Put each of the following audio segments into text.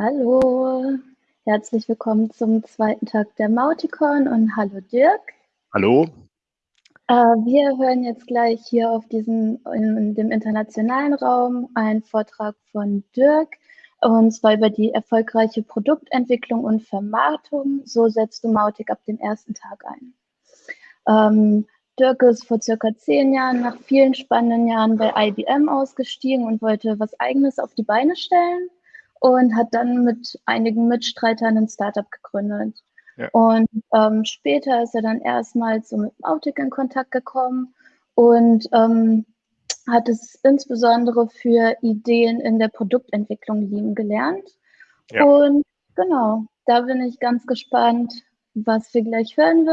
Hallo, herzlich willkommen zum zweiten Tag der Mauticon und hallo Dirk. Hallo. Äh, wir hören jetzt gleich hier auf diesem, in dem internationalen Raum einen Vortrag von Dirk und zwar über die erfolgreiche Produktentwicklung und Vermarktung. So setzt du Mautic ab dem ersten Tag ein. Ähm, Dirk ist vor circa zehn Jahren nach vielen spannenden Jahren bei IBM ausgestiegen und wollte was Eigenes auf die Beine stellen und hat dann mit einigen Mitstreitern ein Startup gegründet. Ja. Und ähm, später ist er dann erstmals so mit Autic in Kontakt gekommen und ähm, hat es insbesondere für Ideen in der Produktentwicklung lieben gelernt. Ja. Und genau, da bin ich ganz gespannt, was wir gleich hören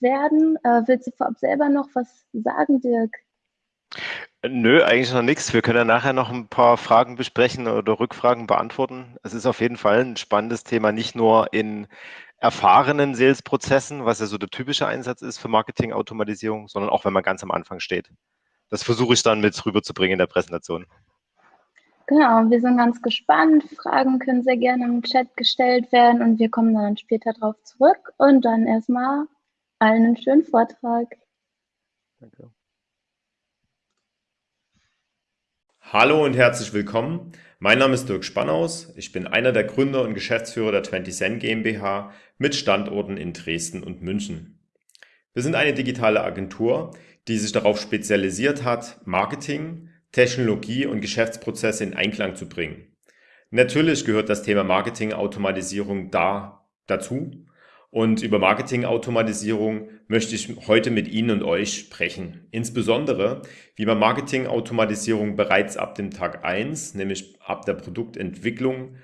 werden. Äh, willst du vorab selber noch was sagen, Dirk? Nö, eigentlich noch nichts. Wir können ja nachher noch ein paar Fragen besprechen oder Rückfragen beantworten. Es ist auf jeden Fall ein spannendes Thema, nicht nur in erfahrenen Sales-Prozessen, was ja so der typische Einsatz ist für Marketing-Automatisierung, sondern auch, wenn man ganz am Anfang steht. Das versuche ich dann mit rüberzubringen in der Präsentation. Genau, wir sind ganz gespannt. Fragen können sehr gerne im Chat gestellt werden und wir kommen dann später darauf zurück. Und dann erstmal allen einen schönen Vortrag. Danke. Hallo und herzlich willkommen. Mein Name ist Dirk Spannaus. Ich bin einer der Gründer und Geschäftsführer der 20 Cent GmbH mit Standorten in Dresden und München. Wir sind eine digitale Agentur, die sich darauf spezialisiert hat, Marketing, Technologie und Geschäftsprozesse in Einklang zu bringen. Natürlich gehört das Thema Marketing-Automatisierung da dazu und über Marketing-Automatisierung möchte ich heute mit Ihnen und euch sprechen. Insbesondere, wie man Marketing-Automatisierung bereits ab dem Tag 1, nämlich ab der Produktentwicklung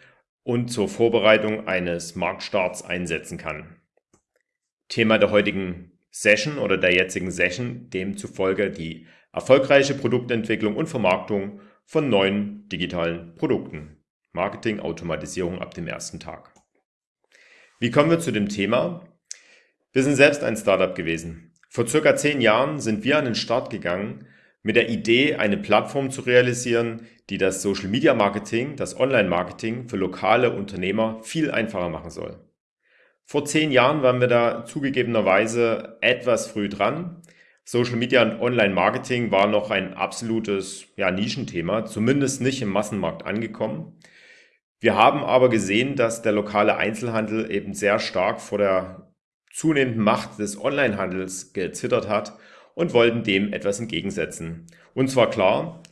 und zur Vorbereitung eines Marktstarts einsetzen kann. Thema der heutigen Session oder der jetzigen Session demzufolge die erfolgreiche Produktentwicklung und Vermarktung von neuen digitalen Produkten. Marketing-Automatisierung ab dem ersten Tag. Wie kommen wir zu dem Thema? Wir sind selbst ein Startup gewesen. Vor circa zehn Jahren sind wir an den Start gegangen mit der Idee, eine Plattform zu realisieren, die das Social Media Marketing, das Online Marketing für lokale Unternehmer viel einfacher machen soll. Vor zehn Jahren waren wir da zugegebenerweise etwas früh dran. Social Media und Online Marketing war noch ein absolutes ja, Nischenthema, zumindest nicht im Massenmarkt angekommen. Wir haben aber gesehen, dass der lokale Einzelhandel eben sehr stark vor der zunehmenden Macht des Onlinehandels gezittert hat und wollten dem etwas entgegensetzen. Und zwar klar,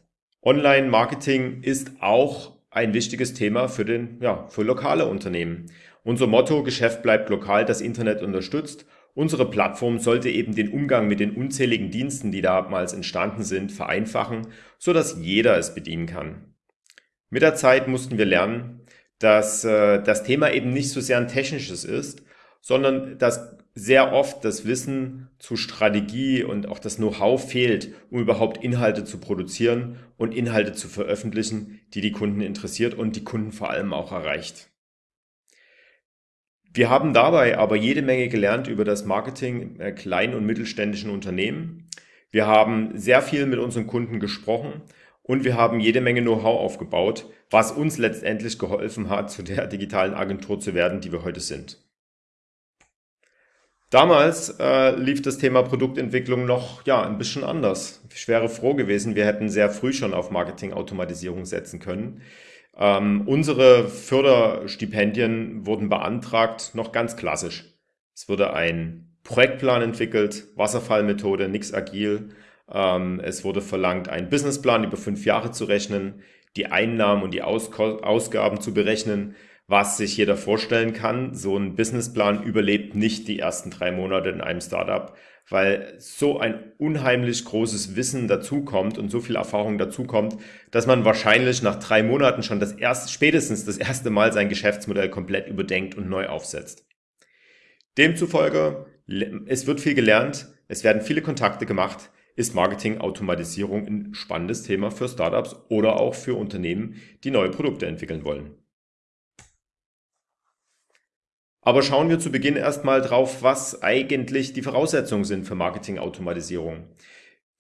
Online-Marketing ist auch ein wichtiges Thema für, den, ja, für lokale Unternehmen. Unser Motto, Geschäft bleibt lokal, das Internet unterstützt. Unsere Plattform sollte eben den Umgang mit den unzähligen Diensten, die damals entstanden sind, vereinfachen, sodass jeder es bedienen kann. Mit der Zeit mussten wir lernen, dass äh, das Thema eben nicht so sehr ein technisches ist, sondern dass sehr oft das Wissen zu Strategie und auch das Know-how fehlt, um überhaupt Inhalte zu produzieren und Inhalte zu veröffentlichen, die die Kunden interessiert und die Kunden vor allem auch erreicht. Wir haben dabei aber jede Menge gelernt über das Marketing kleinen und mittelständischen Unternehmen. Wir haben sehr viel mit unseren Kunden gesprochen und wir haben jede Menge Know-how aufgebaut, was uns letztendlich geholfen hat, zu der digitalen Agentur zu werden, die wir heute sind. Damals äh, lief das Thema Produktentwicklung noch ja ein bisschen anders. Ich wäre froh gewesen, wir hätten sehr früh schon auf Marketing-Automatisierung setzen können. Ähm, unsere Förderstipendien wurden beantragt, noch ganz klassisch. Es wurde ein Projektplan entwickelt, Wasserfallmethode, nix agil, ähm, es wurde verlangt, einen Businessplan über fünf Jahre zu rechnen, die Einnahmen und die Ausgaben zu berechnen, was sich jeder vorstellen kann. So ein Businessplan überlebt nicht die ersten drei Monate in einem Startup, weil so ein unheimlich großes Wissen dazukommt und so viel Erfahrung dazukommt, dass man wahrscheinlich nach drei Monaten schon das erste, spätestens das erste Mal sein Geschäftsmodell komplett überdenkt und neu aufsetzt. Demzufolge, es wird viel gelernt, es werden viele Kontakte gemacht, ist Marketing-Automatisierung ein spannendes Thema für Startups oder auch für Unternehmen, die neue Produkte entwickeln wollen. Aber schauen wir zu Beginn erstmal drauf, was eigentlich die Voraussetzungen sind für Marketing-Automatisierung.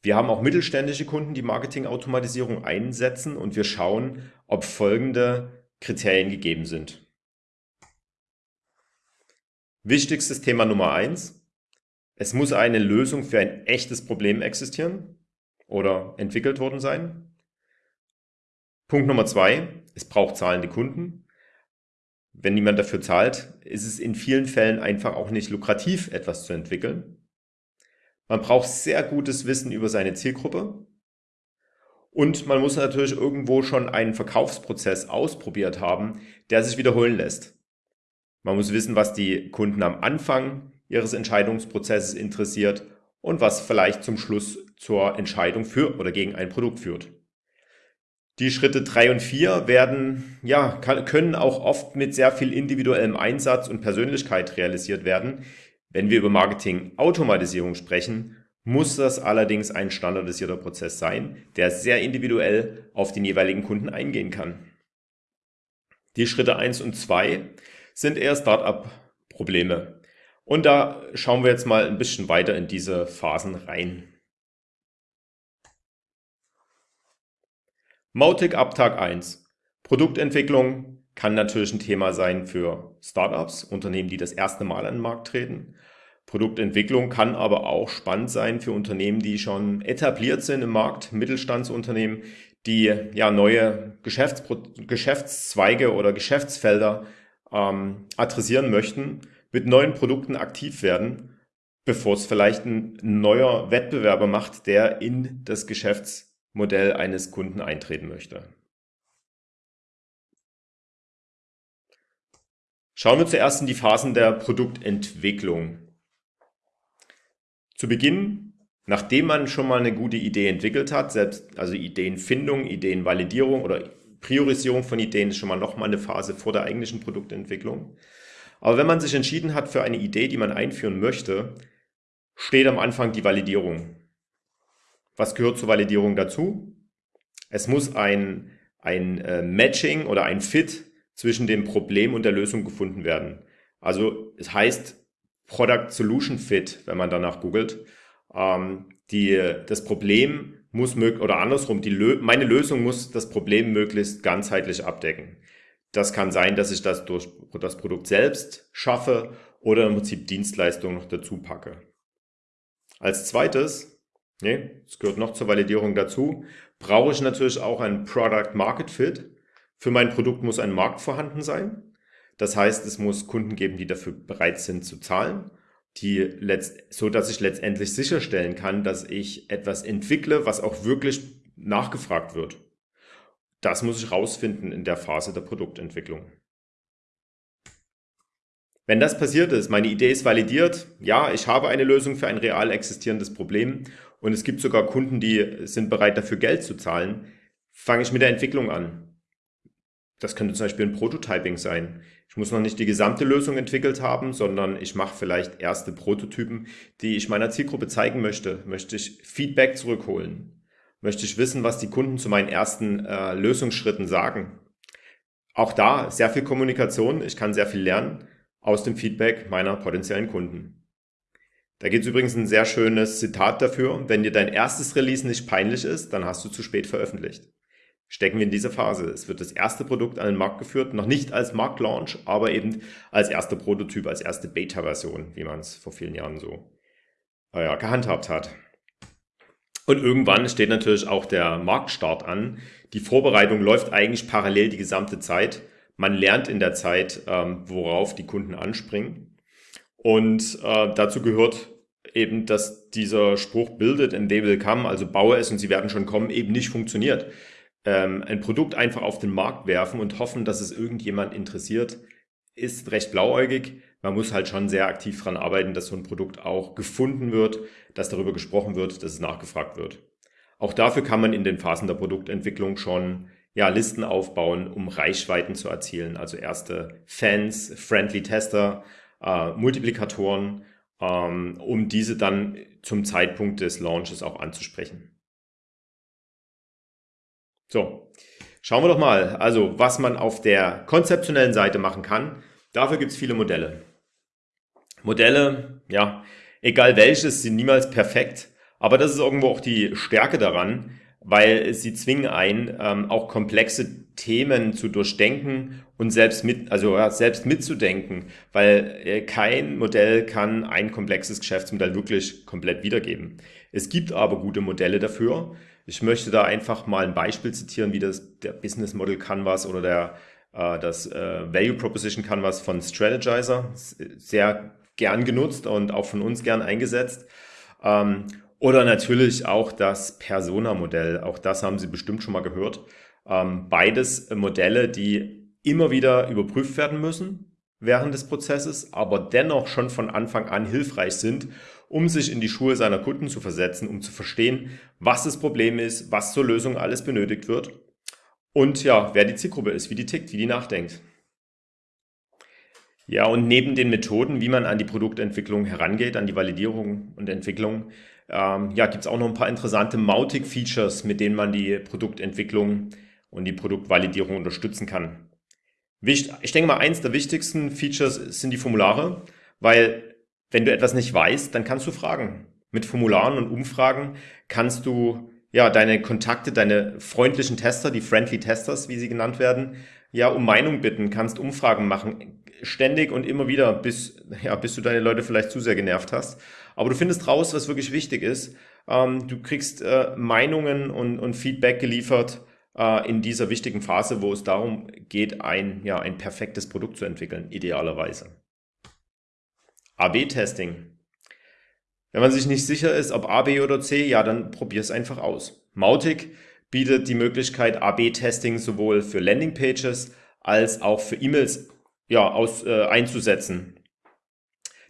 Wir haben auch mittelständische Kunden, die Marketing-Automatisierung einsetzen und wir schauen, ob folgende Kriterien gegeben sind. Wichtigstes Thema Nummer eins: Es muss eine Lösung für ein echtes Problem existieren oder entwickelt worden sein. Punkt Nummer zwei: Es braucht zahlende Kunden. Wenn niemand dafür zahlt, ist es in vielen Fällen einfach auch nicht lukrativ, etwas zu entwickeln. Man braucht sehr gutes Wissen über seine Zielgruppe. Und man muss natürlich irgendwo schon einen Verkaufsprozess ausprobiert haben, der sich wiederholen lässt. Man muss wissen, was die Kunden am Anfang ihres Entscheidungsprozesses interessiert und was vielleicht zum Schluss zur Entscheidung für oder gegen ein Produkt führt. Die Schritte drei und vier werden, ja, können auch oft mit sehr viel individuellem Einsatz und Persönlichkeit realisiert werden. Wenn wir über Marketing-Automatisierung sprechen, muss das allerdings ein standardisierter Prozess sein, der sehr individuell auf den jeweiligen Kunden eingehen kann. Die Schritte eins und zwei sind eher Startup-Probleme. Und da schauen wir jetzt mal ein bisschen weiter in diese Phasen rein. Mautic ab Tag 1. Produktentwicklung kann natürlich ein Thema sein für Startups, Unternehmen, die das erste Mal an den Markt treten. Produktentwicklung kann aber auch spannend sein für Unternehmen, die schon etabliert sind im Markt, Mittelstandsunternehmen, die ja neue Geschäftspro Geschäftszweige oder Geschäftsfelder ähm, adressieren möchten, mit neuen Produkten aktiv werden, bevor es vielleicht ein neuer Wettbewerber macht, der in das Geschäftsmodell eines Kunden eintreten möchte. Schauen wir zuerst in die Phasen der Produktentwicklung. Zu Beginn, nachdem man schon mal eine gute Idee entwickelt hat, selbst also Ideenfindung, Ideenvalidierung oder Priorisierung von Ideen ist schon mal nochmal eine Phase vor der eigentlichen Produktentwicklung. Aber wenn man sich entschieden hat für eine Idee, die man einführen möchte, steht am Anfang die Validierung. Was gehört zur Validierung dazu? Es muss ein, ein äh, Matching oder ein Fit zwischen dem Problem und der Lösung gefunden werden. Also es heißt Product Solution Fit, wenn man danach googelt. Ähm, die, das Problem muss möglich oder andersrum, die meine Lösung muss das Problem möglichst ganzheitlich abdecken. Das kann sein, dass ich das durch das Produkt selbst schaffe oder im Prinzip Dienstleistungen noch dazu packe. Als zweites, nee, es gehört noch zur Validierung dazu, brauche ich natürlich auch ein Product Market Fit. Für mein Produkt muss ein Markt vorhanden sein. Das heißt, es muss Kunden geben, die dafür bereit sind zu zahlen die letzt, so dass ich letztendlich sicherstellen kann, dass ich etwas entwickle, was auch wirklich nachgefragt wird. Das muss ich rausfinden in der Phase der Produktentwicklung. Wenn das passiert ist, meine Idee ist validiert, ja, ich habe eine Lösung für ein real existierendes Problem und es gibt sogar Kunden, die sind bereit dafür Geld zu zahlen, fange ich mit der Entwicklung an. Das könnte zum Beispiel ein Prototyping sein. Ich muss noch nicht die gesamte Lösung entwickelt haben, sondern ich mache vielleicht erste Prototypen, die ich meiner Zielgruppe zeigen möchte. Möchte ich Feedback zurückholen? Möchte ich wissen, was die Kunden zu meinen ersten äh, Lösungsschritten sagen? Auch da sehr viel Kommunikation. Ich kann sehr viel lernen aus dem Feedback meiner potenziellen Kunden. Da gibt es übrigens ein sehr schönes Zitat dafür. Wenn dir dein erstes Release nicht peinlich ist, dann hast du zu spät veröffentlicht stecken wir in dieser Phase. Es wird das erste Produkt an den Markt geführt, noch nicht als Marktlaunch, aber eben als erster Prototyp, als erste Beta-Version, wie man es vor vielen Jahren so äh, gehandhabt hat. Und irgendwann steht natürlich auch der Marktstart an. Die Vorbereitung läuft eigentlich parallel die gesamte Zeit. Man lernt in der Zeit, ähm, worauf die Kunden anspringen. Und äh, dazu gehört eben, dass dieser Spruch bildet and they will come, also baue es und sie werden schon kommen, eben nicht funktioniert ähm, ein Produkt einfach auf den Markt werfen und hoffen, dass es irgendjemand interessiert, ist recht blauäugig. Man muss halt schon sehr aktiv daran arbeiten, dass so ein Produkt auch gefunden wird, dass darüber gesprochen wird, dass es nachgefragt wird. Auch dafür kann man in den Phasen der Produktentwicklung schon ja, Listen aufbauen, um Reichweiten zu erzielen. Also erste Fans, Friendly Tester, äh, Multiplikatoren, ähm, um diese dann zum Zeitpunkt des Launches auch anzusprechen. So, schauen wir doch mal, also was man auf der konzeptionellen Seite machen kann. Dafür gibt es viele Modelle. Modelle, ja, egal welches, sind niemals perfekt, aber das ist irgendwo auch die Stärke daran, weil sie zwingen ein, ähm, auch komplexe Themen zu durchdenken und selbst mit, also ja, selbst mitzudenken, weil äh, kein Modell kann ein komplexes Geschäftsmodell wirklich komplett wiedergeben. Es gibt aber gute Modelle dafür. Ich möchte da einfach mal ein Beispiel zitieren, wie das der Business Model Canvas oder der äh, das äh, Value Proposition Canvas von Strategizer sehr gern genutzt und auch von uns gern eingesetzt. Ähm, oder natürlich auch das Persona-Modell. Auch das haben Sie bestimmt schon mal gehört. Ähm, beides Modelle, die immer wieder überprüft werden müssen während des Prozesses, aber dennoch schon von Anfang an hilfreich sind, um sich in die Schuhe seiner Kunden zu versetzen, um zu verstehen, was das Problem ist, was zur Lösung alles benötigt wird und ja, wer die Zielgruppe ist, wie die tickt, wie die nachdenkt. Ja, und neben den Methoden, wie man an die Produktentwicklung herangeht, an die Validierung und Entwicklung, ähm, ja, gibt es auch noch ein paar interessante Mautic-Features, mit denen man die Produktentwicklung und die Produktvalidierung unterstützen kann. Ich denke mal, eins der wichtigsten Features sind die Formulare, weil wenn du etwas nicht weißt, dann kannst du fragen. Mit Formularen und Umfragen kannst du ja deine Kontakte, deine freundlichen Tester, die Friendly Testers, wie sie genannt werden, ja um Meinung bitten, kannst Umfragen machen, ständig und immer wieder, bis, ja, bis du deine Leute vielleicht zu sehr genervt hast. Aber du findest raus, was wirklich wichtig ist. Ähm, du kriegst äh, Meinungen und, und Feedback geliefert äh, in dieser wichtigen Phase, wo es darum geht, ein, ja, ein perfektes Produkt zu entwickeln, idealerweise. AB-Testing. Wenn man sich nicht sicher ist, ob A, B oder C, ja, dann probier es einfach aus. Mautic bietet die Möglichkeit, AB-Testing sowohl für Landingpages als auch für E-Mails ja, aus, äh, einzusetzen.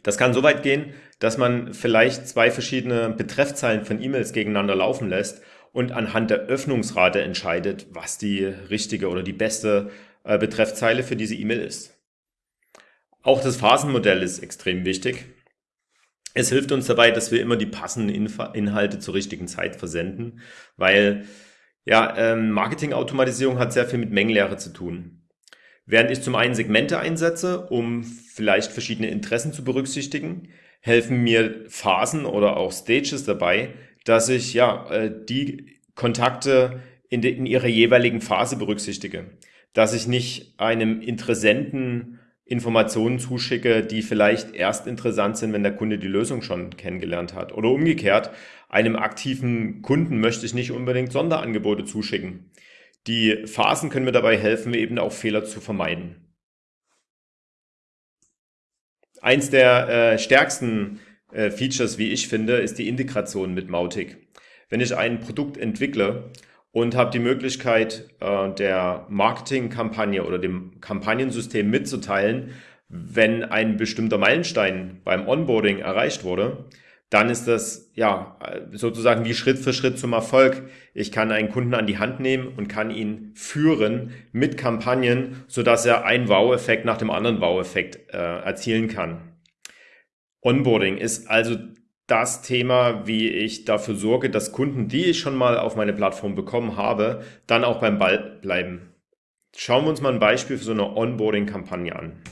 Das kann so weit gehen, dass man vielleicht zwei verschiedene Betreffzeilen von E-Mails gegeneinander laufen lässt und anhand der Öffnungsrate entscheidet, was die richtige oder die beste äh, Betreffzeile für diese E-Mail ist. Auch das Phasenmodell ist extrem wichtig. Es hilft uns dabei, dass wir immer die passenden Inf Inhalte zur richtigen Zeit versenden, weil ja, ähm, Marketingautomatisierung hat sehr viel mit Mengenlehre zu tun. Während ich zum einen Segmente einsetze, um vielleicht verschiedene Interessen zu berücksichtigen, helfen mir Phasen oder auch Stages dabei, dass ich ja äh, die Kontakte in, de, in ihrer jeweiligen Phase berücksichtige. Dass ich nicht einem Interessenten Informationen zuschicke, die vielleicht erst interessant sind, wenn der Kunde die Lösung schon kennengelernt hat. Oder umgekehrt, einem aktiven Kunden möchte ich nicht unbedingt Sonderangebote zuschicken. Die Phasen können mir dabei helfen, eben auch Fehler zu vermeiden. Eins der äh, stärksten äh, Features, wie ich finde, ist die Integration mit Mautic. Wenn ich ein Produkt entwickle und habe die Möglichkeit, äh, der Marketingkampagne oder dem Kampagnensystem mitzuteilen, wenn ein bestimmter Meilenstein beim Onboarding erreicht wurde, dann ist das ja sozusagen wie Schritt für Schritt zum Erfolg. Ich kann einen Kunden an die Hand nehmen und kann ihn führen mit Kampagnen, so dass er einen Wow-Effekt nach dem anderen Wow-Effekt äh, erzielen kann. Onboarding ist also das Thema, wie ich dafür sorge, dass Kunden, die ich schon mal auf meine Plattform bekommen habe, dann auch beim Ball bleiben. Schauen wir uns mal ein Beispiel für so eine Onboarding-Kampagne an.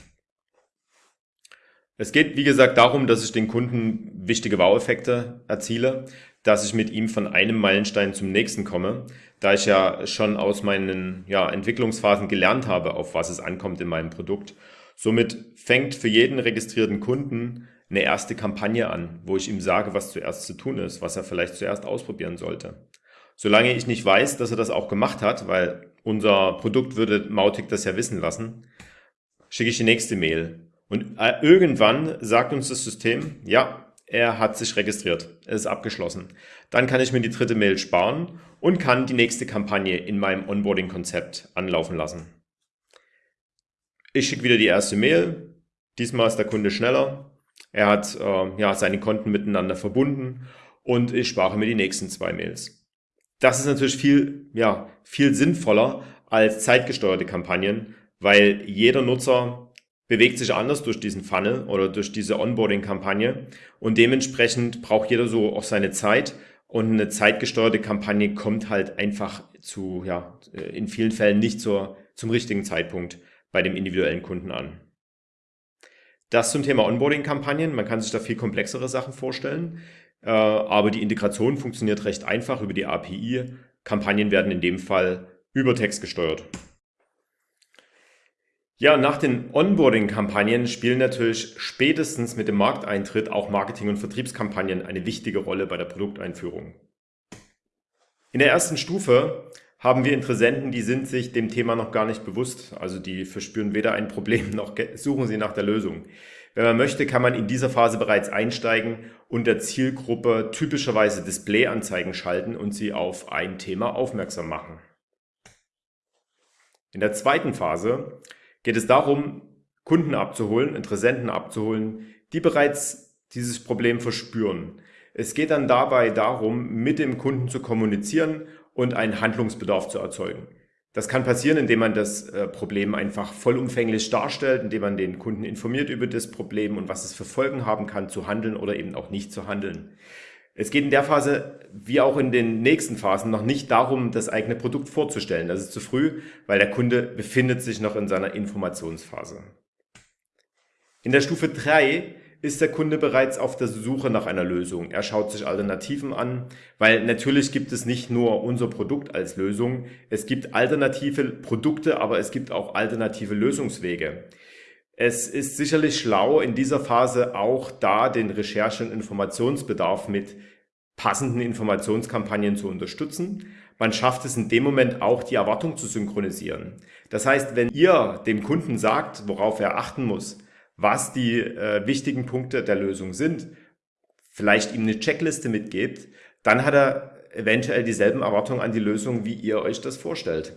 Es geht, wie gesagt, darum, dass ich den Kunden wichtige Wow-Effekte erziele, dass ich mit ihm von einem Meilenstein zum nächsten komme, da ich ja schon aus meinen ja, Entwicklungsphasen gelernt habe, auf was es ankommt in meinem Produkt. Somit fängt für jeden registrierten Kunden eine erste Kampagne an, wo ich ihm sage, was zuerst zu tun ist, was er vielleicht zuerst ausprobieren sollte. Solange ich nicht weiß, dass er das auch gemacht hat, weil unser Produkt würde Mautic das ja wissen lassen, schicke ich die nächste Mail und äh, irgendwann sagt uns das System, ja, er hat sich registriert, es ist abgeschlossen. Dann kann ich mir die dritte Mail sparen und kann die nächste Kampagne in meinem Onboarding-Konzept anlaufen lassen. Ich schicke wieder die erste Mail. Diesmal ist der Kunde schneller. Er hat äh, ja, seine Konten miteinander verbunden und ich spare mir die nächsten zwei Mails. Das ist natürlich viel, ja, viel sinnvoller als zeitgesteuerte Kampagnen, weil jeder Nutzer bewegt sich anders durch diesen Funnel oder durch diese Onboarding-Kampagne und dementsprechend braucht jeder so auch seine Zeit und eine zeitgesteuerte Kampagne kommt halt einfach zu, ja, in vielen Fällen nicht zur, zum richtigen Zeitpunkt bei dem individuellen Kunden an. Das zum Thema Onboarding-Kampagnen. Man kann sich da viel komplexere Sachen vorstellen, äh, aber die Integration funktioniert recht einfach über die API. Kampagnen werden in dem Fall über Text gesteuert. Ja, nach den Onboarding-Kampagnen spielen natürlich spätestens mit dem Markteintritt auch Marketing- und Vertriebskampagnen eine wichtige Rolle bei der Produkteinführung. In der ersten Stufe haben wir Interessenten, die sind sich dem Thema noch gar nicht bewusst. Also die verspüren weder ein Problem noch suchen sie nach der Lösung. Wenn man möchte, kann man in dieser Phase bereits einsteigen und der Zielgruppe typischerweise Displayanzeigen schalten und sie auf ein Thema aufmerksam machen. In der zweiten Phase geht es darum, Kunden abzuholen, Interessenten abzuholen, die bereits dieses Problem verspüren. Es geht dann dabei darum, mit dem Kunden zu kommunizieren und einen Handlungsbedarf zu erzeugen. Das kann passieren, indem man das äh, Problem einfach vollumfänglich darstellt, indem man den Kunden informiert über das Problem und was es für Folgen haben kann, zu handeln oder eben auch nicht zu handeln. Es geht in der Phase, wie auch in den nächsten Phasen, noch nicht darum, das eigene Produkt vorzustellen. Das ist zu früh, weil der Kunde befindet sich noch in seiner Informationsphase. In der Stufe 3 ist der Kunde bereits auf der Suche nach einer Lösung. Er schaut sich Alternativen an, weil natürlich gibt es nicht nur unser Produkt als Lösung, es gibt alternative Produkte, aber es gibt auch alternative Lösungswege. Es ist sicherlich schlau, in dieser Phase auch da den Recherche- und Informationsbedarf mit passenden Informationskampagnen zu unterstützen. Man schafft es in dem Moment auch, die Erwartung zu synchronisieren. Das heißt, wenn ihr dem Kunden sagt, worauf er achten muss, was die äh, wichtigen Punkte der Lösung sind, vielleicht ihm eine Checkliste mitgebt, dann hat er eventuell dieselben Erwartungen an die Lösung, wie ihr euch das vorstellt.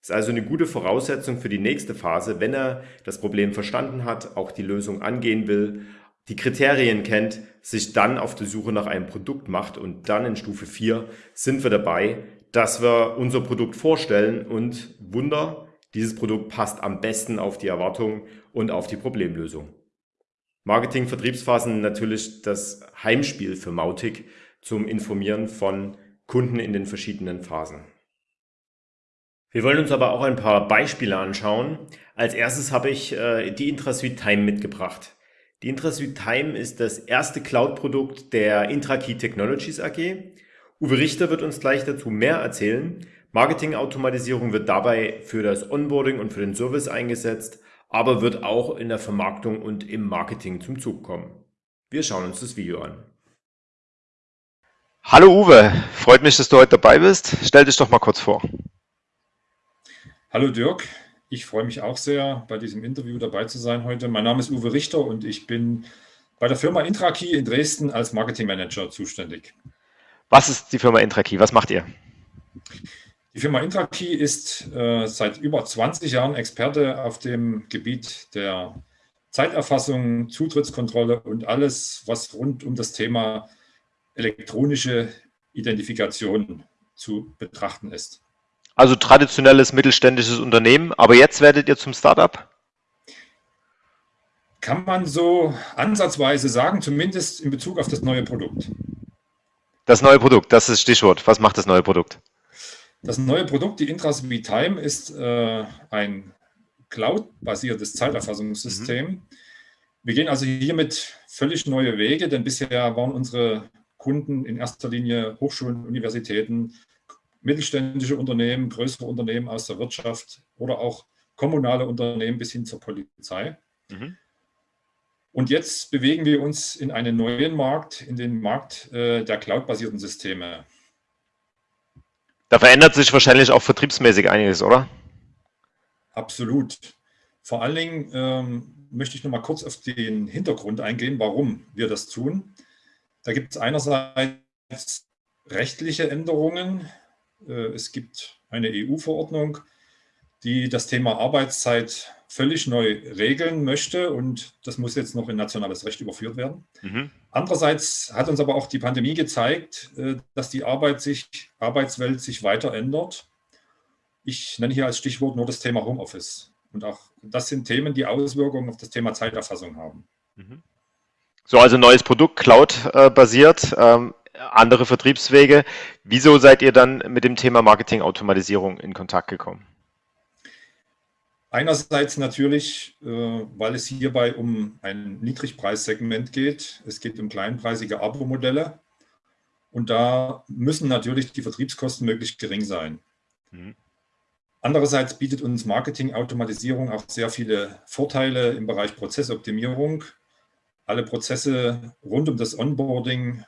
Ist also eine gute Voraussetzung für die nächste Phase, wenn er das Problem verstanden hat, auch die Lösung angehen will, die Kriterien kennt, sich dann auf die Suche nach einem Produkt macht und dann in Stufe 4 sind wir dabei, dass wir unser Produkt vorstellen und Wunder, dieses Produkt passt am besten auf die Erwartungen und auf die Problemlösung. Marketing-Vertriebsphasen natürlich das Heimspiel für Mautic zum Informieren von Kunden in den verschiedenen Phasen. Wir wollen uns aber auch ein paar Beispiele anschauen. Als erstes habe ich äh, die IntraSuite Time mitgebracht. Die IntraSuite Time ist das erste Cloud-Produkt der IntraKey Technologies AG. Uwe Richter wird uns gleich dazu mehr erzählen. Marketing-Automatisierung wird dabei für das Onboarding und für den Service eingesetzt, aber wird auch in der Vermarktung und im Marketing zum Zug kommen. Wir schauen uns das Video an. Hallo Uwe, freut mich, dass du heute dabei bist. Stell dich doch mal kurz vor. Hallo Dirk, ich freue mich auch sehr, bei diesem Interview dabei zu sein heute. Mein Name ist Uwe Richter und ich bin bei der Firma Intrakey in Dresden als Marketingmanager zuständig. Was ist die Firma Intrakey? Was macht ihr? Die Firma Intrakey ist äh, seit über 20 Jahren Experte auf dem Gebiet der Zeiterfassung, Zutrittskontrolle und alles, was rund um das Thema elektronische Identifikation zu betrachten ist. Also traditionelles mittelständisches Unternehmen, aber jetzt werdet ihr zum Startup? Kann man so ansatzweise sagen, zumindest in Bezug auf das neue Produkt. Das neue Produkt, das ist das Stichwort. Was macht das neue Produkt? Das neue Produkt, die Intras Time, ist äh, ein Cloud-basiertes Zeiterfassungssystem. Mhm. Wir gehen also hiermit völlig neue Wege, denn bisher waren unsere Kunden in erster Linie Hochschulen, Universitäten, mittelständische Unternehmen, größere Unternehmen aus der Wirtschaft oder auch kommunale Unternehmen bis hin zur Polizei. Mhm. Und jetzt bewegen wir uns in einen neuen Markt, in den Markt äh, der cloud-basierten Systeme. Da verändert sich wahrscheinlich auch vertriebsmäßig einiges, oder? Absolut. Vor allen Dingen ähm, möchte ich noch mal kurz auf den Hintergrund eingehen, warum wir das tun. Da gibt es einerseits rechtliche Änderungen. Äh, es gibt eine EU-Verordnung, die das Thema Arbeitszeit völlig neu regeln möchte und das muss jetzt noch in nationales Recht überführt werden. Mhm. Andererseits hat uns aber auch die Pandemie gezeigt, äh, dass die Arbeit sich, Arbeitswelt sich weiter ändert. Ich nenne hier als Stichwort nur das Thema Homeoffice. Und auch das sind Themen, die Auswirkungen auf das Thema Zeiterfassung haben. Mhm. So, also neues Produkt, Cloud-basiert, ähm, andere Vertriebswege. Wieso seid ihr dann mit dem Thema Marketing-Automatisierung in Kontakt gekommen? Einerseits natürlich, äh, weil es hierbei um ein Niedrigpreissegment geht. Es geht um kleinpreisige Abo-Modelle. Und da müssen natürlich die Vertriebskosten möglichst gering sein. Mhm. Andererseits bietet uns Marketing-Automatisierung auch sehr viele Vorteile im Bereich Prozessoptimierung. Alle Prozesse rund um das Onboarding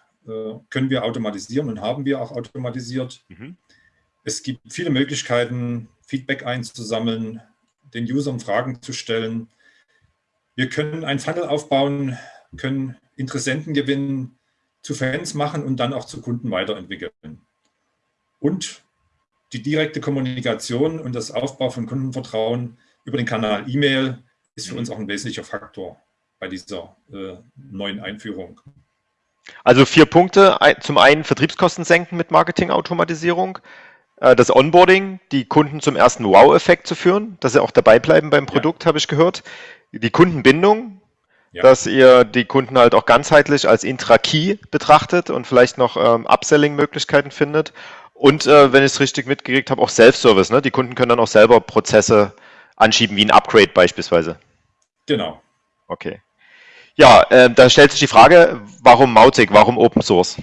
können wir automatisieren und haben wir auch automatisiert. Mhm. Es gibt viele Möglichkeiten, Feedback einzusammeln, den Usern Fragen zu stellen. Wir können ein Funnel aufbauen, können Interessenten gewinnen, zu Fans machen und dann auch zu Kunden weiterentwickeln. Und die direkte Kommunikation und das Aufbau von Kundenvertrauen über den Kanal E-Mail ist für uns auch ein wesentlicher Faktor bei dieser äh, neuen Einführung. Also vier Punkte. Zum einen Vertriebskosten senken mit Marketingautomatisierung, äh, das Onboarding, die Kunden zum ersten Wow-Effekt zu führen, dass sie auch dabei bleiben beim Produkt, ja. habe ich gehört. Die Kundenbindung, ja. dass ihr die Kunden halt auch ganzheitlich als Intra-Key betrachtet und vielleicht noch ähm, Upselling-Möglichkeiten findet. Und äh, wenn ich es richtig mitgekriegt habe, auch Self-Service. Ne? Die Kunden können dann auch selber Prozesse anschieben, wie ein Upgrade beispielsweise. Genau. Okay. Ja, äh, da stellt sich die Frage, warum Mautic, warum Open Source?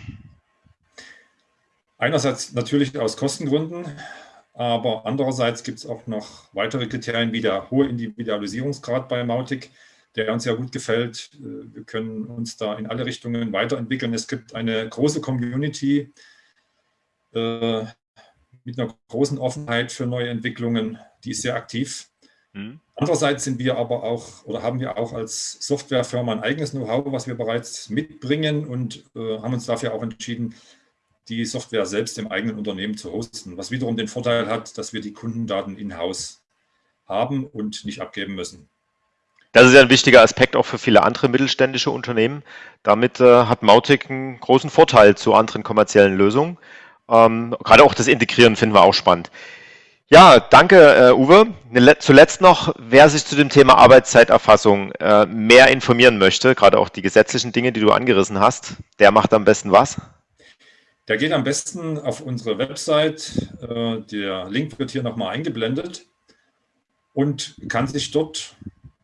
Einerseits natürlich aus Kostengründen, aber andererseits gibt es auch noch weitere Kriterien wie der hohe Individualisierungsgrad bei Mautic der uns ja gut gefällt. Äh, wir können uns da in alle Richtungen weiterentwickeln. Es gibt eine große Community äh, mit einer großen Offenheit für neue Entwicklungen, die ist sehr aktiv. Mhm. Andererseits sind wir aber auch oder haben wir auch als Softwarefirma ein eigenes Know-how, was wir bereits mitbringen und äh, haben uns dafür auch entschieden, die Software selbst im eigenen Unternehmen zu hosten, was wiederum den Vorteil hat, dass wir die Kundendaten in-house haben und nicht abgeben müssen. Das ist ja ein wichtiger Aspekt auch für viele andere mittelständische Unternehmen. Damit äh, hat Mautic einen großen Vorteil zu anderen kommerziellen Lösungen. Ähm, gerade auch das Integrieren finden wir auch spannend. Ja, danke, äh, Uwe. Ne, zuletzt noch, wer sich zu dem Thema Arbeitszeiterfassung äh, mehr informieren möchte, gerade auch die gesetzlichen Dinge, die du angerissen hast, der macht am besten was? Der geht am besten auf unsere Website. Äh, der Link wird hier nochmal eingeblendet und kann sich dort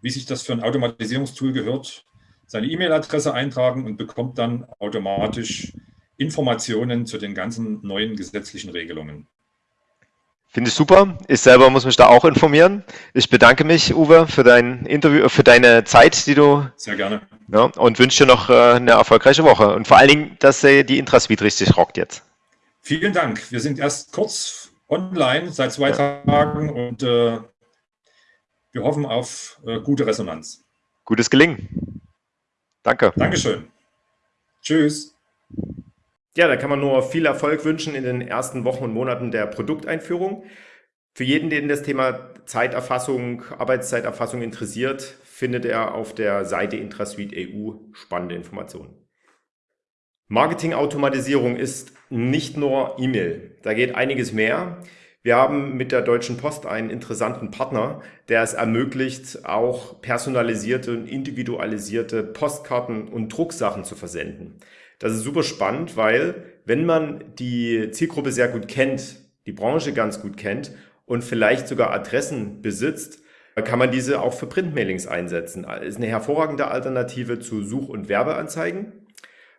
wie sich das für ein Automatisierungstool gehört, seine E-Mail-Adresse eintragen und bekommt dann automatisch Informationen zu den ganzen neuen gesetzlichen Regelungen. Finde ich super. Ich selber muss mich da auch informieren. Ich bedanke mich, Uwe, für dein Interview, für deine Zeit, die du. Sehr gerne. Ja, und wünsche dir noch äh, eine erfolgreiche Woche. Und vor allen Dingen, dass die Intrasuite richtig rockt jetzt. Vielen Dank. Wir sind erst kurz online seit zwei ja. Tagen und äh, wir hoffen auf äh, gute Resonanz. Gutes Gelingen. Danke. Dankeschön. Tschüss. Ja, da kann man nur viel Erfolg wünschen in den ersten Wochen und Monaten der Produkteinführung. Für jeden, den das Thema Zeiterfassung, Arbeitszeiterfassung interessiert, findet er auf der Seite Intrasuite EU spannende Informationen. Marketingautomatisierung ist nicht nur E-Mail. Da geht einiges mehr. Wir haben mit der Deutschen Post einen interessanten Partner, der es ermöglicht, auch personalisierte und individualisierte Postkarten und Drucksachen zu versenden. Das ist super spannend, weil wenn man die Zielgruppe sehr gut kennt, die Branche ganz gut kennt und vielleicht sogar Adressen besitzt, kann man diese auch für Printmailings einsetzen. Das ist eine hervorragende Alternative zu Such- und Werbeanzeigen,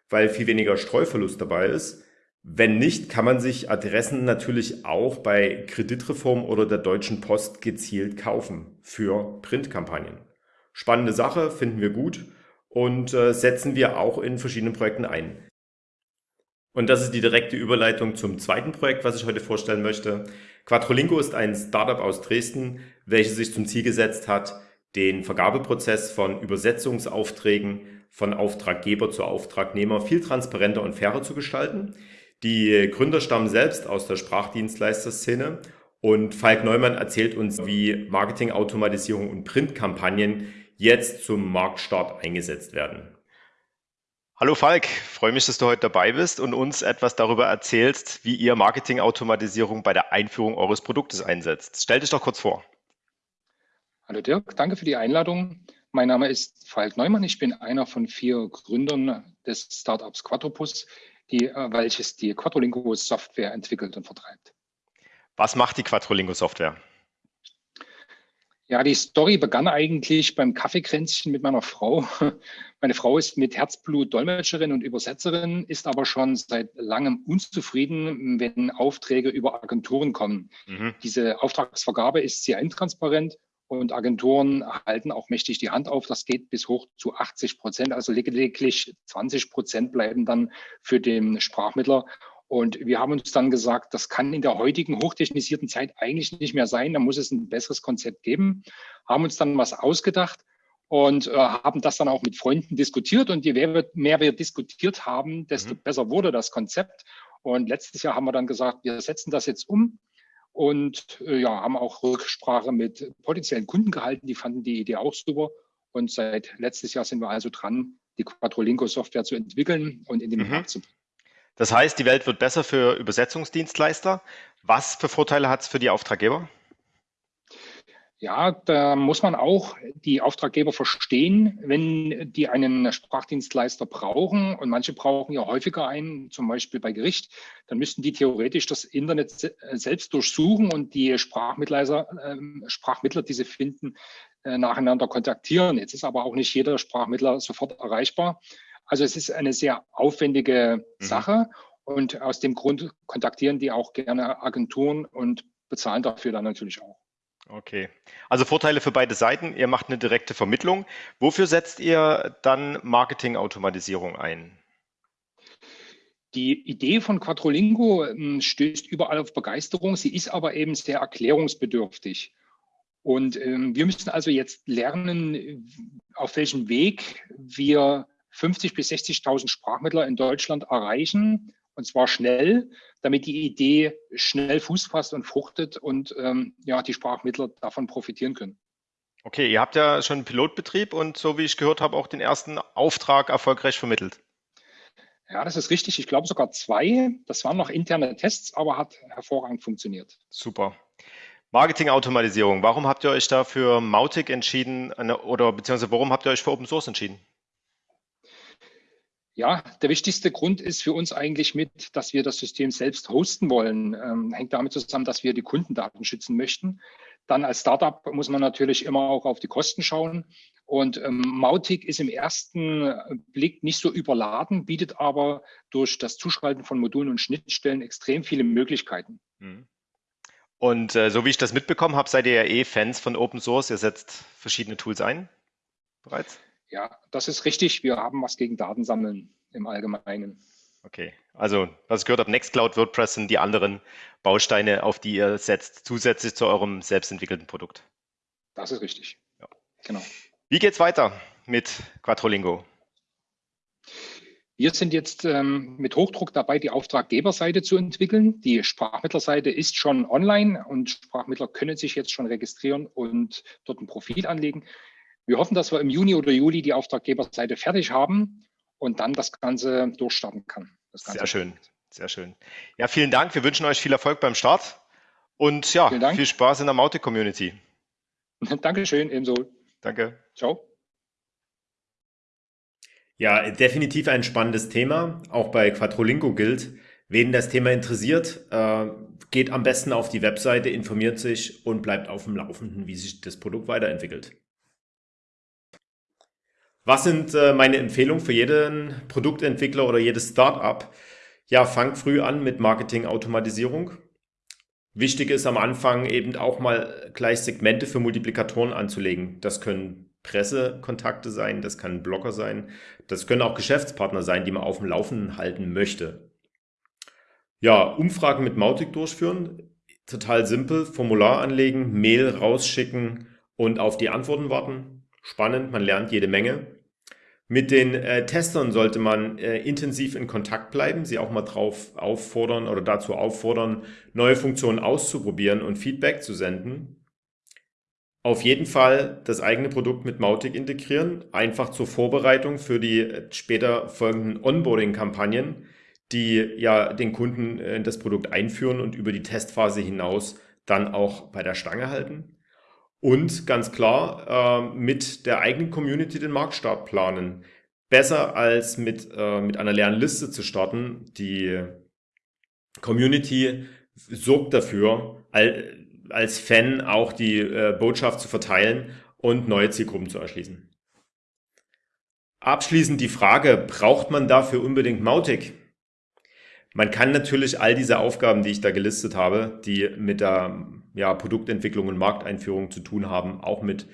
weil viel weniger Streuverlust dabei ist. Wenn nicht, kann man sich Adressen natürlich auch bei Kreditreform oder der Deutschen Post gezielt kaufen für Printkampagnen. Spannende Sache, finden wir gut und äh, setzen wir auch in verschiedenen Projekten ein. Und das ist die direkte Überleitung zum zweiten Projekt, was ich heute vorstellen möchte. Quattrolingo ist ein Startup aus Dresden, welches sich zum Ziel gesetzt hat, den Vergabeprozess von Übersetzungsaufträgen von Auftraggeber zu Auftragnehmer viel transparenter und fairer zu gestalten. Die Gründer stammen selbst aus der Sprachdienstleister-Szene und Falk Neumann erzählt uns, wie Marketingautomatisierung und Printkampagnen jetzt zum Marktstart eingesetzt werden. Hallo Falk, freue mich, dass du heute dabei bist und uns etwas darüber erzählst, wie ihr Marketingautomatisierung bei der Einführung eures Produktes einsetzt. Stell dich doch kurz vor. Hallo Dirk, danke für die Einladung. Mein Name ist Falk Neumann. Ich bin einer von vier Gründern des Startups Quattropus die, äh, welches die Quattrolingo Software entwickelt und vertreibt. Was macht die Quattrolingo Software? Ja, die Story begann eigentlich beim Kaffeekränzchen mit meiner Frau. Meine Frau ist mit Herzblut Dolmetscherin und Übersetzerin, ist aber schon seit langem unzufrieden, wenn Aufträge über Agenturen kommen. Mhm. Diese Auftragsvergabe ist sehr intransparent und Agenturen halten auch mächtig die Hand auf. Das geht bis hoch zu 80 Prozent. Also lediglich 20 Prozent bleiben dann für den Sprachmittler. Und wir haben uns dann gesagt, das kann in der heutigen hochtechnisierten Zeit eigentlich nicht mehr sein. Da muss es ein besseres Konzept geben. Haben uns dann was ausgedacht und äh, haben das dann auch mit Freunden diskutiert. Und je mehr wir, mehr wir diskutiert haben, desto mhm. besser wurde das Konzept. Und letztes Jahr haben wir dann gesagt, wir setzen das jetzt um und äh, ja, haben auch Rücksprache mit potenziellen Kunden gehalten. Die fanden die Idee auch super. Und seit letztes Jahr sind wir also dran, die Quattrolingo-Software zu entwickeln und in den mhm. Markt zu bringen. Das heißt, die Welt wird besser für Übersetzungsdienstleister. Was für Vorteile hat es für die Auftraggeber? Ja, da muss man auch die Auftraggeber verstehen, wenn die einen Sprachdienstleister brauchen und manche brauchen ja häufiger einen, zum Beispiel bei Gericht, dann müssten die theoretisch das Internet selbst durchsuchen und die Sprachmittler, äh, Sprachmittler die sie finden, äh, nacheinander kontaktieren. Jetzt ist aber auch nicht jeder Sprachmittler sofort erreichbar. Also es ist eine sehr aufwendige mhm. Sache und aus dem Grund kontaktieren die auch gerne Agenturen und bezahlen dafür dann natürlich auch. Okay. Also Vorteile für beide Seiten. Ihr macht eine direkte Vermittlung. Wofür setzt ihr dann Marketingautomatisierung ein? Die Idee von Quattrolingo hm, stößt überall auf Begeisterung. Sie ist aber eben sehr erklärungsbedürftig. Und ähm, wir müssen also jetzt lernen, auf welchem Weg wir 50 bis 60.000 Sprachmittler in Deutschland erreichen und zwar schnell, damit die Idee schnell Fuß fasst und fruchtet und ähm, ja, die Sprachmittler davon profitieren können. Okay, ihr habt ja schon einen Pilotbetrieb und so wie ich gehört habe, auch den ersten Auftrag erfolgreich vermittelt. Ja, das ist richtig. Ich glaube sogar zwei. Das waren noch interne Tests, aber hat hervorragend funktioniert. Super. Marketing-Automatisierung. Warum habt ihr euch da für Mautic entschieden oder beziehungsweise warum habt ihr euch für Open Source entschieden? Ja, der wichtigste Grund ist für uns eigentlich mit, dass wir das System selbst hosten wollen. Ähm, hängt damit zusammen, dass wir die Kundendaten schützen möchten. Dann als Startup muss man natürlich immer auch auf die Kosten schauen. Und ähm, Mautic ist im ersten Blick nicht so überladen, bietet aber durch das Zuschalten von Modulen und Schnittstellen extrem viele Möglichkeiten. Mhm. Und äh, so wie ich das mitbekommen habe, seid ihr ja eh Fans von Open Source. Ihr setzt verschiedene Tools ein bereits? Ja, das ist richtig. Wir haben was gegen Datensammeln im Allgemeinen. Okay, also was ich gehört habe, Nextcloud, WordPress sind die anderen Bausteine, auf die ihr setzt, zusätzlich zu eurem selbstentwickelten Produkt. Das ist richtig. Ja. Genau. Wie geht's weiter mit Quattrolingo? Wir sind jetzt ähm, mit Hochdruck dabei, die Auftraggeberseite zu entwickeln. Die Sprachmittlerseite ist schon online und Sprachmittler können sich jetzt schon registrieren und dort ein Profil anlegen. Wir hoffen, dass wir im Juni oder Juli die Auftraggeberseite fertig haben und dann das Ganze durchstarten kann. Ganze sehr schön, sehr schön. Ja, vielen Dank. Wir wünschen euch viel Erfolg beim Start und ja, viel Spaß in der Maute-Community. Dankeschön, ebenso. Danke. Ciao. Ja, definitiv ein spannendes Thema. Auch bei Quattrolingo gilt, wen das Thema interessiert, äh, geht am besten auf die Webseite, informiert sich und bleibt auf dem Laufenden, wie sich das Produkt weiterentwickelt. Was sind äh, meine Empfehlungen für jeden Produktentwickler oder jedes Startup? Ja, fang früh an mit Marketing-Automatisierung. Wichtig ist am Anfang eben auch mal gleich Segmente für Multiplikatoren anzulegen. Das können Pressekontakte sein, das kann Blogger sein, das können auch Geschäftspartner sein, die man auf dem Laufenden halten möchte. Ja, Umfragen mit Mautic durchführen, total simpel, Formular anlegen, Mail rausschicken und auf die Antworten warten. Spannend, man lernt jede Menge. Mit den äh, Testern sollte man äh, intensiv in Kontakt bleiben, sie auch mal drauf auffordern oder dazu auffordern, neue Funktionen auszuprobieren und Feedback zu senden. Auf jeden Fall das eigene Produkt mit Mautic integrieren, einfach zur Vorbereitung für die äh, später folgenden Onboarding-Kampagnen, die ja den Kunden in das Produkt einführen und über die Testphase hinaus dann auch bei der Stange halten. Und ganz klar, äh, mit der eigenen Community den Marktstart planen. Besser als mit, äh, mit einer leeren Liste zu starten. Die Community sorgt dafür, als Fan auch die äh, Botschaft zu verteilen und neue Zielgruppen zu erschließen. Abschließend die Frage, braucht man dafür unbedingt Mautic? Man kann natürlich all diese Aufgaben, die ich da gelistet habe, die mit der ja, Produktentwicklung und Markteinführung zu tun haben, auch mit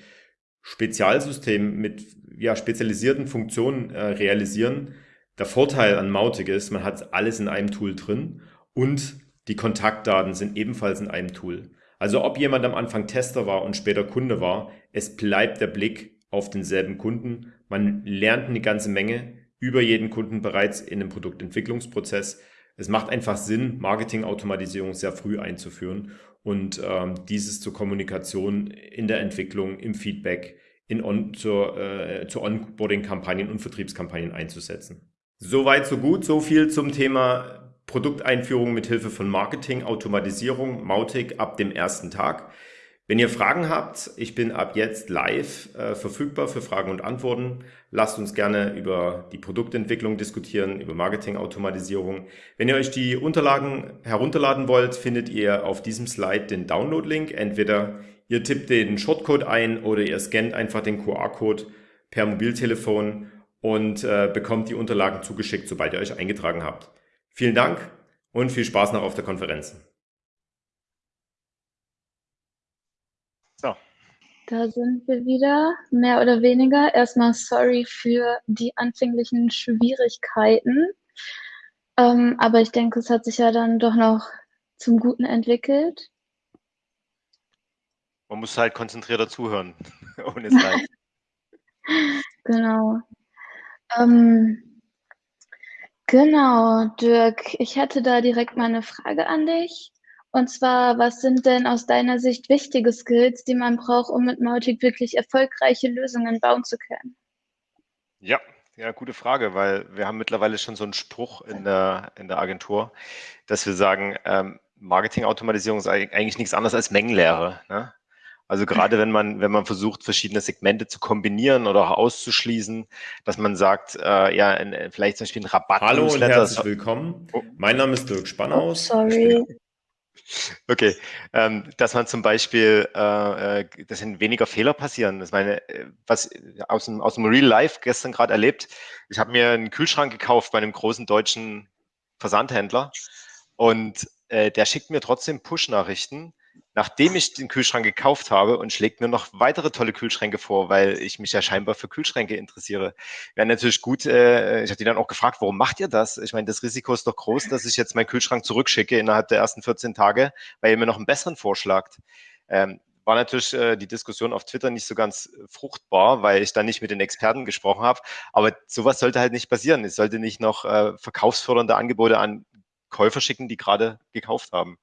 Spezialsystemen, mit ja, spezialisierten Funktionen äh, realisieren. Der Vorteil an Mautic ist, man hat alles in einem Tool drin und die Kontaktdaten sind ebenfalls in einem Tool. Also ob jemand am Anfang Tester war und später Kunde war, es bleibt der Blick auf denselben Kunden. Man lernt eine ganze Menge über jeden Kunden bereits in einem Produktentwicklungsprozess. Es macht einfach Sinn, Marketingautomatisierung sehr früh einzuführen und ähm, dieses zur Kommunikation in der Entwicklung, im Feedback, in on, zur, äh, zur Onboarding-Kampagnen und Vertriebskampagnen einzusetzen. Soweit, so gut, so viel zum Thema Produkteinführung mit Hilfe von Marketing, Automatisierung, Mautic ab dem ersten Tag. Wenn ihr Fragen habt, ich bin ab jetzt live äh, verfügbar für Fragen und Antworten. Lasst uns gerne über die Produktentwicklung diskutieren, über Marketingautomatisierung. Wenn ihr euch die Unterlagen herunterladen wollt, findet ihr auf diesem Slide den Download-Link. Entweder ihr tippt den Shortcode ein oder ihr scannt einfach den QR-Code per Mobiltelefon und äh, bekommt die Unterlagen zugeschickt, sobald ihr euch eingetragen habt. Vielen Dank und viel Spaß noch auf der Konferenz. Da sind wir wieder, mehr oder weniger. Erstmal sorry für die anfänglichen Schwierigkeiten. Ähm, aber ich denke, es hat sich ja dann doch noch zum Guten entwickelt. Man muss halt konzentrierter zuhören, ohne es Genau. Ähm, genau, Dirk, ich hätte da direkt mal eine Frage an dich. Und zwar, was sind denn aus deiner Sicht wichtige Skills, die man braucht, um mit Mautic wirklich erfolgreiche Lösungen bauen zu können? Ja, ja, gute Frage, weil wir haben mittlerweile schon so einen Spruch in der, in der Agentur, dass wir sagen, ähm, Marketingautomatisierung ist eigentlich nichts anderes als Mengenlehre. Ne? Also gerade wenn man, wenn man versucht, verschiedene Segmente zu kombinieren oder auch auszuschließen, dass man sagt, äh, ja, in, vielleicht zum Beispiel ein Rabatt. Hallo und herzlich willkommen. Oh. Mein Name ist Dirk Spannhaus. Oh, sorry. Okay, ähm, dass man zum Beispiel, äh, äh dass weniger Fehler passieren. Das meine, äh, was aus dem, aus dem Real Life gestern gerade erlebt. Ich habe mir einen Kühlschrank gekauft bei einem großen deutschen Versandhändler und äh, der schickt mir trotzdem Push-Nachrichten, nachdem ich den Kühlschrank gekauft habe und schlägt mir noch weitere tolle Kühlschränke vor, weil ich mich ja scheinbar für Kühlschränke interessiere. Wäre natürlich gut, äh, ich habe die dann auch gefragt, warum macht ihr das? Ich meine, das Risiko ist doch groß, dass ich jetzt meinen Kühlschrank zurückschicke innerhalb der ersten 14 Tage, weil ihr mir noch einen besseren vorschlagt. Ähm, war natürlich äh, die Diskussion auf Twitter nicht so ganz fruchtbar, weil ich da nicht mit den Experten gesprochen habe. Aber sowas sollte halt nicht passieren. Es sollte nicht noch äh, verkaufsfördernde Angebote an Käufer schicken, die gerade gekauft haben.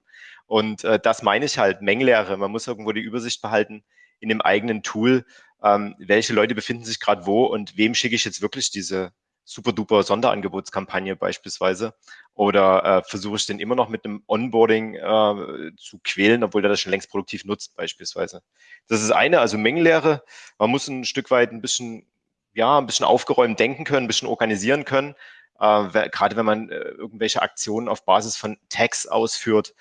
Und äh, das meine ich halt, Mengenlehre. Man muss irgendwo die Übersicht behalten in dem eigenen Tool, ähm, welche Leute befinden sich gerade wo und wem schicke ich jetzt wirklich diese super duper Sonderangebotskampagne beispielsweise oder äh, versuche ich den immer noch mit einem Onboarding äh, zu quälen, obwohl der das schon längst produktiv nutzt beispielsweise. Das ist eine, also Mengenlehre. Man muss ein Stück weit ein bisschen, ja, ein bisschen aufgeräumt denken können, ein bisschen organisieren können. Äh, gerade wenn man äh, irgendwelche Aktionen auf Basis von Tags ausführt,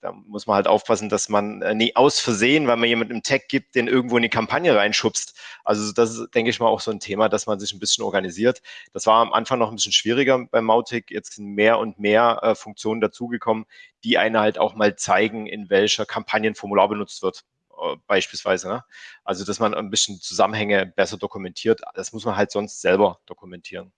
da muss man halt aufpassen, dass man äh, nie aus Versehen, weil man jemanden im Tag gibt, den irgendwo in die Kampagne reinschubst. Also das ist, denke ich mal, auch so ein Thema, dass man sich ein bisschen organisiert. Das war am Anfang noch ein bisschen schwieriger beim Mautic. Jetzt sind mehr und mehr äh, Funktionen dazugekommen, die einen halt auch mal zeigen, in welcher Kampagnenformular benutzt wird äh, beispielsweise. Ne? Also, dass man ein bisschen Zusammenhänge besser dokumentiert. Das muss man halt sonst selber dokumentieren.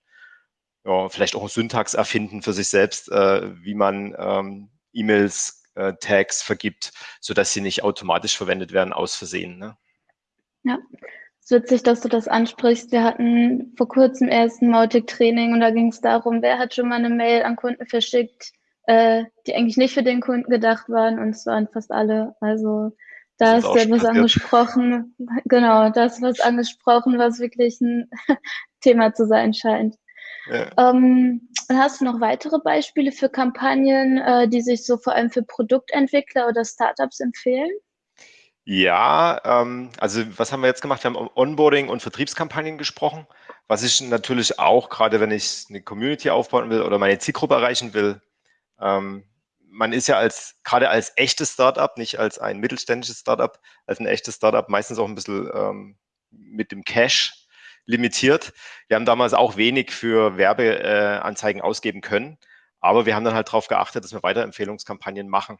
Ja, vielleicht auch Syntax erfinden für sich selbst, äh, wie man ähm, E-Mails äh, Tags vergibt, sodass sie nicht automatisch verwendet werden aus Versehen. Ne? Ja, es ist witzig, dass du das ansprichst. Wir hatten vor kurzem erst ein Mautic-Training und da ging es darum, wer hat schon mal eine Mail an Kunden verschickt, äh, die eigentlich nicht für den Kunden gedacht waren und es waren fast alle. Also da ist ja was angesprochen, genau, das was angesprochen, was wirklich ein Thema zu sein scheint. Ja. Ähm, hast du noch weitere Beispiele für Kampagnen, äh, die sich so vor allem für Produktentwickler oder Startups empfehlen? Ja, ähm, also was haben wir jetzt gemacht? Wir haben Onboarding und Vertriebskampagnen gesprochen. Was ich natürlich auch, gerade wenn ich eine Community aufbauen will oder meine Zielgruppe erreichen will, ähm, man ist ja als, gerade als echtes Startup, nicht als ein mittelständisches Startup, als ein echtes Startup meistens auch ein bisschen ähm, mit dem Cash limitiert. Wir haben damals auch wenig für Werbeanzeigen ausgeben können, aber wir haben dann halt darauf geachtet, dass wir Weiterempfehlungskampagnen machen.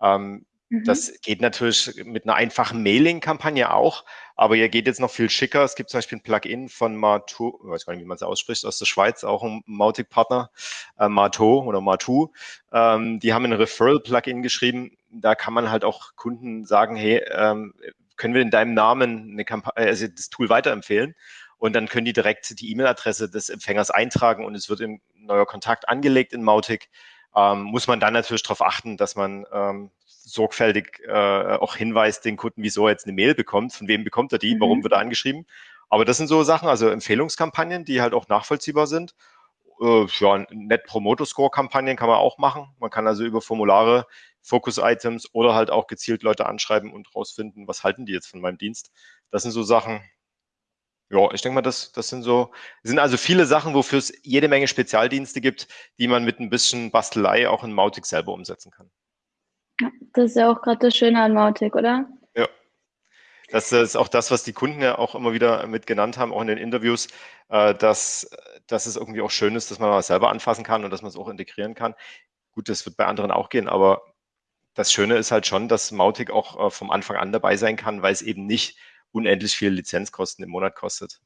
Ähm, Mhm. Das geht natürlich mit einer einfachen Mailing-Kampagne auch, aber ihr geht jetzt noch viel schicker. Es gibt zum Beispiel ein Plugin von Martu, ich weiß gar nicht, wie man es ausspricht, aus der Schweiz, auch ein Mautic-Partner, äh, Marto oder Martu. Ähm, die haben ein Referral-Plugin geschrieben. Da kann man halt auch Kunden sagen, hey, ähm, können wir in deinem Namen eine Kampagne, also das Tool weiterempfehlen? Und dann können die direkt die E-Mail-Adresse des Empfängers eintragen und es wird ein neuer Kontakt angelegt in Mautic. Ähm, muss man dann natürlich darauf achten, dass man ähm, sorgfältig äh, auch hinweist den Kunden, wieso er jetzt eine Mail bekommt, von wem bekommt er die, mhm. warum wird er angeschrieben. Aber das sind so Sachen, also Empfehlungskampagnen, die halt auch nachvollziehbar sind. Äh, ja, Net Promoter Score Kampagnen kann man auch machen. Man kann also über Formulare, Focus Items oder halt auch gezielt Leute anschreiben und rausfinden, was halten die jetzt von meinem Dienst. Das sind so Sachen, ja, ich denke mal, das, das sind so, sind also viele Sachen, wofür es jede Menge Spezialdienste gibt, die man mit ein bisschen Bastelei auch in Mautic selber umsetzen kann. Das ist ja auch gerade das Schöne an Mautic, oder? Das ist auch das, was die Kunden ja auch immer wieder mit genannt haben, auch in den Interviews, äh, dass, dass es irgendwie auch schön ist, dass man mal selber anfassen kann und dass man es auch integrieren kann. Gut, das wird bei anderen auch gehen, aber das Schöne ist halt schon, dass Mautic auch äh, vom Anfang an dabei sein kann, weil es eben nicht unendlich viele Lizenzkosten im Monat kostet.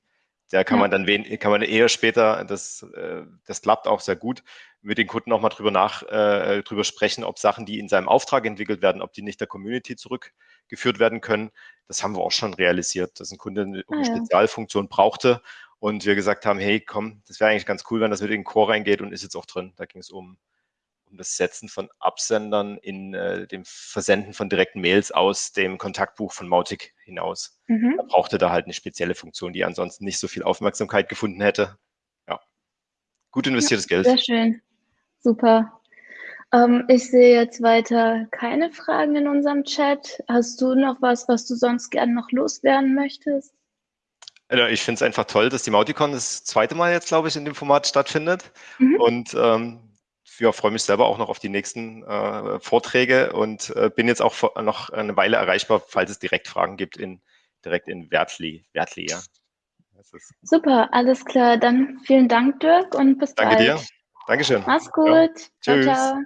Da kann ja. man dann wen, kann man eher später, das, äh, das klappt auch sehr gut, mit den Kunden auch mal drüber nach, äh, drüber sprechen, ob Sachen, die in seinem Auftrag entwickelt werden, ob die nicht der Community zurückgeführt werden können. Das haben wir auch schon realisiert, dass ein Kunde eine ah, Spezialfunktion brauchte und wir gesagt haben, hey, komm, das wäre eigentlich ganz cool, wenn das mit in den Core reingeht und ist jetzt auch drin. Da ging es um, um das Setzen von Absendern in äh, dem Versenden von direkten Mails aus dem Kontaktbuch von Mautic hinaus. Mhm. Da brauchte da halt eine spezielle Funktion, die ansonsten nicht so viel Aufmerksamkeit gefunden hätte. Ja, gut investiertes ja, Geld. Sehr schön. Super. Ähm, ich sehe jetzt weiter keine Fragen in unserem Chat. Hast du noch was, was du sonst gerne noch loswerden möchtest? Ich finde es einfach toll, dass die Mauticon das zweite Mal jetzt, glaube ich, in dem Format stattfindet. Mhm. Und ähm, ja, freue mich selber auch noch auf die nächsten äh, Vorträge und äh, bin jetzt auch noch eine Weile erreichbar, falls es direkt Fragen gibt, in, direkt in Wertli. Wertli ja. Super, alles klar. Dann vielen Dank, Dirk, und bis Danke bald. Danke dir. Dankeschön. Mach's gut. Ja. Ciao, Tschüss. ciao.